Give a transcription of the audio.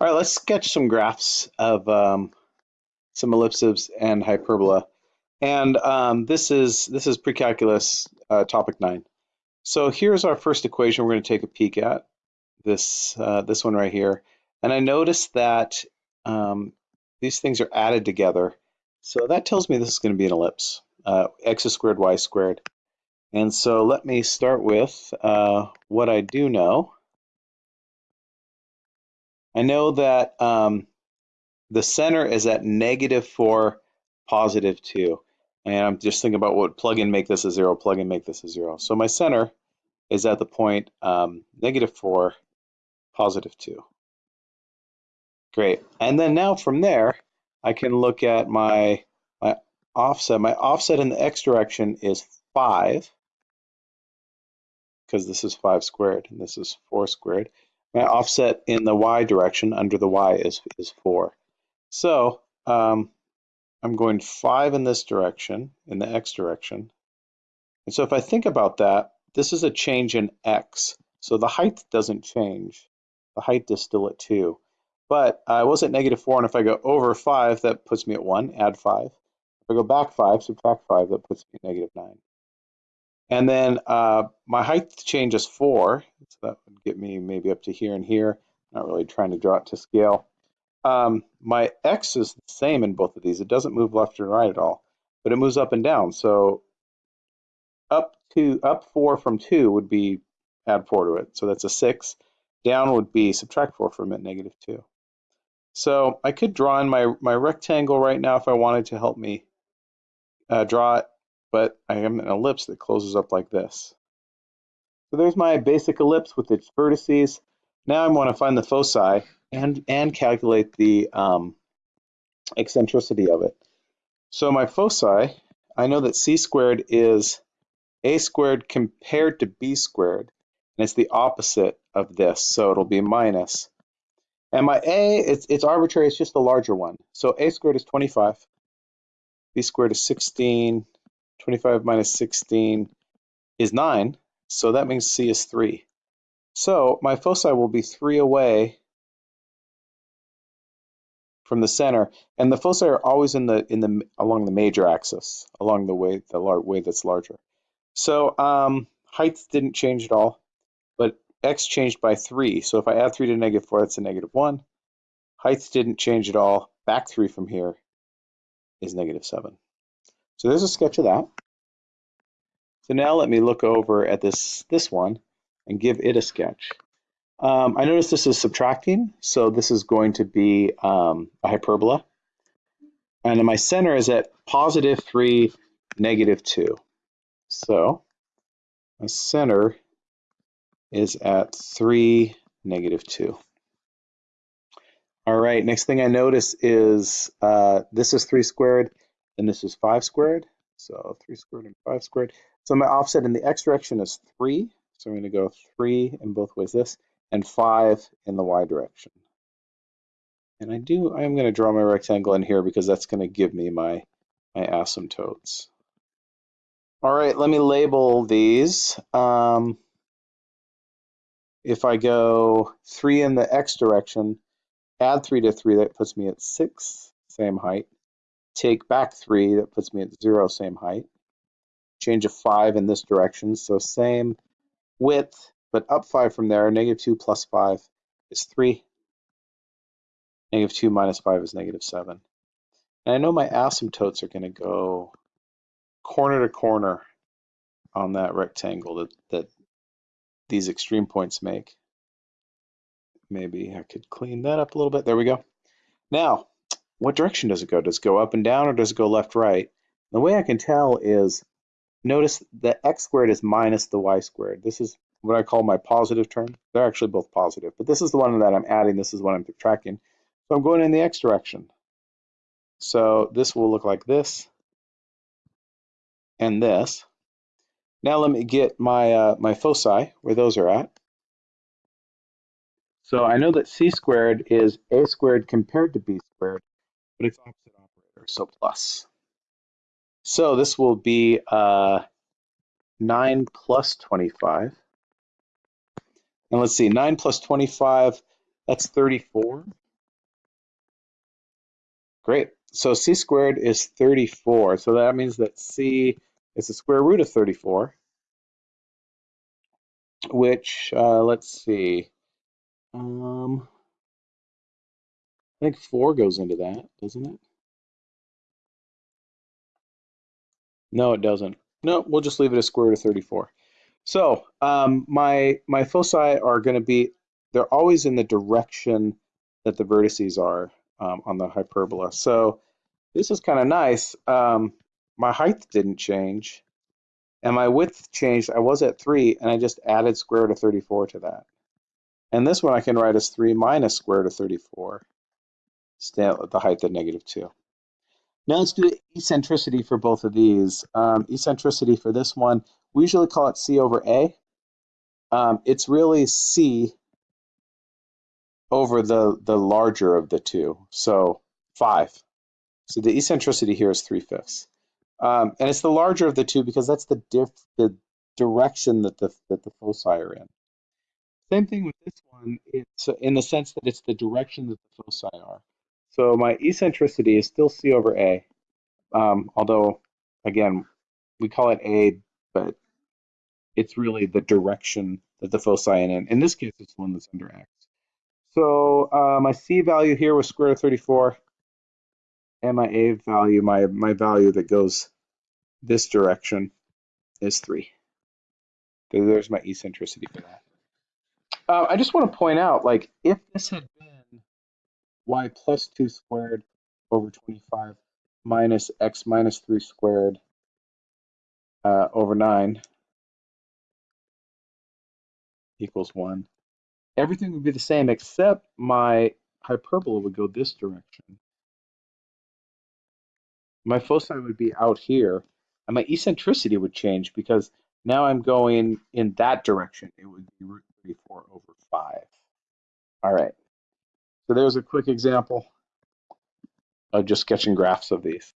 All right, let's sketch some graphs of um, some ellipses and hyperbola. And um, this is this is pre-calculus uh, topic nine. So here's our first equation we're going to take a peek at, this, uh, this one right here. And I notice that um, these things are added together. So that tells me this is going to be an ellipse, uh, x squared, y squared. And so let me start with uh, what I do know. I know that um, the center is at negative 4, positive 2. And I'm just thinking about what plug in make this a 0, plug in make this a 0. So my center is at the point um, negative 4, positive 2. Great. And then now from there, I can look at my, my offset. My offset in the x direction is 5, because this is 5 squared, and this is 4 squared. My offset in the y direction under the y is, is 4. So um, I'm going 5 in this direction, in the x direction. And so if I think about that, this is a change in x. So the height doesn't change. The height is still at 2. But I was at negative 4, and if I go over 5, that puts me at 1, add 5. If I go back 5, subtract 5, that puts me at negative 9. And then uh, my height changes 4, so that would get me maybe up to here and here. Not really trying to draw it to scale. Um, my x is the same in both of these. It doesn't move left and right at all, but it moves up and down. So up to up 4 from 2 would be add 4 to it. So that's a 6. Down would be subtract 4 from it, negative 2. So I could draw in my, my rectangle right now if I wanted to help me uh, draw it but I have an ellipse that closes up like this. So there's my basic ellipse with its vertices. Now I want to find the foci and, and calculate the um, eccentricity of it. So my foci, I know that c squared is a squared compared to b squared, and it's the opposite of this, so it'll be minus. And my a, it's, it's arbitrary, it's just the larger one. So a squared is 25, b squared is 16, 25 minus 16 is 9, so that means C is 3. So my foci will be 3 away from the center, and the foci are always in the in the along the major axis, along the way the way that's larger. So um, height didn't change at all, but x changed by 3. So if I add 3 to negative 4, that's a negative 1. Height didn't change at all. Back 3 from here is negative 7. So there's a sketch of that. So now let me look over at this, this one and give it a sketch. Um, I notice this is subtracting, so this is going to be um, a hyperbola. And my center is at positive 3, negative 2. So my center is at 3, negative 2. All right, next thing I notice is uh, this is 3 squared, and this is 5 squared. So 3 squared and 5 squared. So my offset in the x direction is 3. So I'm going to go 3 in both ways this, and 5 in the y direction. And I do, I'm going to draw my rectangle in here because that's going to give me my, my asymptotes. All right, let me label these. Um, if I go 3 in the x direction, add 3 to 3, that puts me at 6, same height take back three, that puts me at zero, same height. Change of five in this direction, so same width, but up five from there, negative two plus five is three. Negative two minus five is negative seven. And I know my asymptotes are gonna go corner to corner on that rectangle that, that these extreme points make. Maybe I could clean that up a little bit. There we go. Now, what direction does it go? Does it go up and down or does it go left, right? The way I can tell is, notice the x squared is minus the y squared. This is what I call my positive term. They're actually both positive, but this is the one that I'm adding. This is what I'm subtracting. So I'm going in the x direction. So this will look like this and this. Now let me get my, uh, my foci, where those are at. So I know that c squared is a squared compared to b squared but it's opposite operator, so plus. So this will be uh, 9 plus 25. And let's see, 9 plus 25, that's 34. Great. So c squared is 34. So that means that c is the square root of 34, which, uh, let's see, um, I think 4 goes into that, doesn't it? No, it doesn't. No, we'll just leave it as square root of 34. So um, my, my foci are going to be, they're always in the direction that the vertices are um, on the hyperbola. So this is kind of nice. Um, my height didn't change and my width changed. I was at 3 and I just added square root of 34 to that. And this one I can write as 3 minus square root of 34, stay at the height of negative 2. Now let's do eccentricity for both of these. Um, eccentricity for this one, we usually call it C over A. Um, it's really C over the, the larger of the two, so 5. So the eccentricity here is 3 fifths. Um, and it's the larger of the two because that's the, diff, the direction that the, that the foci are in. Same thing with this one, it's in the sense that it's the direction that the foci are. So my eccentricity is still C over A, um, although, again, we call it A, but it's really the direction that the foci in. In this case, it's one that's under X. So uh, my C value here was square root of 34, and my A value, my, my value that goes this direction is 3. So there's my eccentricity for that. Uh, I just want to point out, like, if this had y plus 2 squared over 25 minus x minus 3 squared uh, over 9 equals 1. Everything would be the same except my hyperbola would go this direction. My foci would be out here, and my eccentricity would change because now I'm going in that direction. It would be root 34 over 5. All right. So there's a quick example of just sketching graphs of these.